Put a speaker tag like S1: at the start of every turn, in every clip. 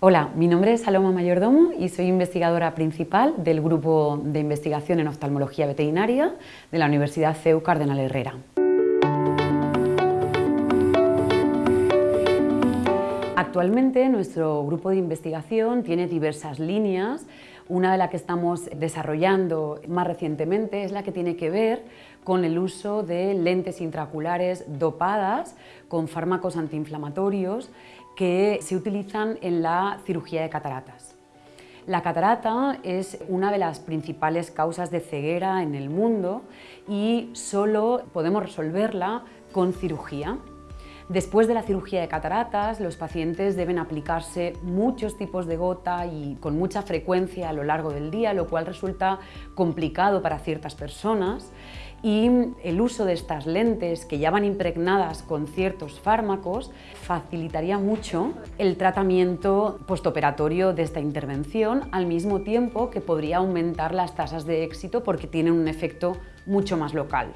S1: Hola, mi nombre es Saloma Mayordomo y soy investigadora principal del Grupo de Investigación en Oftalmología Veterinaria de la Universidad CEU Cardenal Herrera. Actualmente nuestro grupo de investigación tiene diversas líneas. Una de las que estamos desarrollando más recientemente es la que tiene que ver con el uso de lentes intraoculares dopadas con fármacos antiinflamatorios que se utilizan en la cirugía de cataratas. La catarata es una de las principales causas de ceguera en el mundo y solo podemos resolverla con cirugía. Después de la cirugía de cataratas, los pacientes deben aplicarse muchos tipos de gota y con mucha frecuencia a lo largo del día, lo cual resulta complicado para ciertas personas y el uso de estas lentes que ya van impregnadas con ciertos fármacos facilitaría mucho el tratamiento postoperatorio de esta intervención al mismo tiempo que podría aumentar las tasas de éxito porque tienen un efecto mucho más local.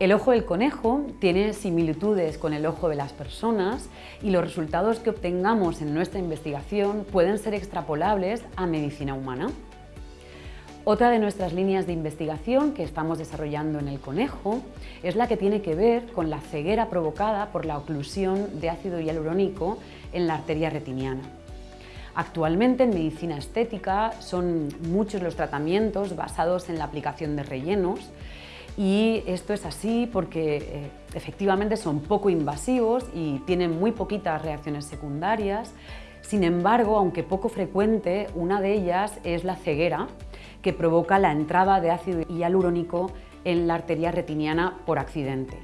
S1: El ojo del conejo tiene similitudes con el ojo de las personas y los resultados que obtengamos en nuestra investigación pueden ser extrapolables a medicina humana. Otra de nuestras líneas de investigación que estamos desarrollando en el conejo es la que tiene que ver con la ceguera provocada por la oclusión de ácido hialurónico en la arteria retiniana. Actualmente en medicina estética son muchos los tratamientos basados en la aplicación de rellenos y esto es así porque eh, efectivamente son poco invasivos y tienen muy poquitas reacciones secundarias. Sin embargo, aunque poco frecuente, una de ellas es la ceguera, que provoca la entrada de ácido hialurónico en la arteria retiniana por accidente.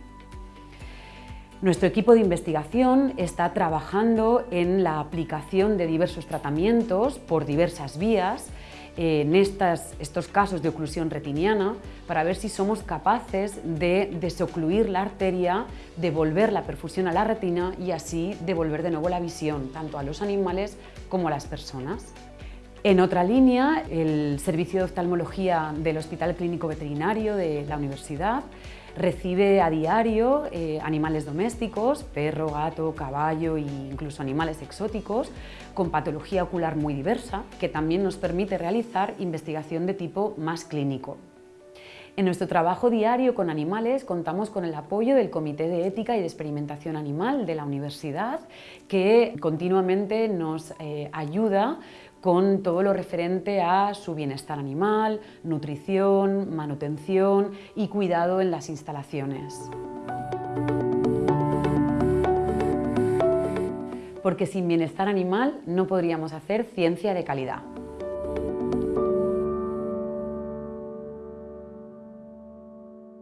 S1: Nuestro equipo de investigación está trabajando en la aplicación de diversos tratamientos por diversas vías en estos casos de oclusión retiniana para ver si somos capaces de desocluir la arteria, devolver la perfusión a la retina y así devolver de nuevo la visión tanto a los animales como a las personas. En otra línea, el Servicio de Oftalmología del Hospital Clínico Veterinario de la Universidad recibe a diario eh, animales domésticos, perro, gato, caballo e incluso animales exóticos con patología ocular muy diversa que también nos permite realizar investigación de tipo más clínico. En nuestro trabajo diario con animales contamos con el apoyo del Comité de Ética y de Experimentación Animal de la Universidad que continuamente nos eh, ayuda con todo lo referente a su bienestar animal, nutrición, manutención y cuidado en las instalaciones. Porque sin bienestar animal no podríamos hacer ciencia de calidad.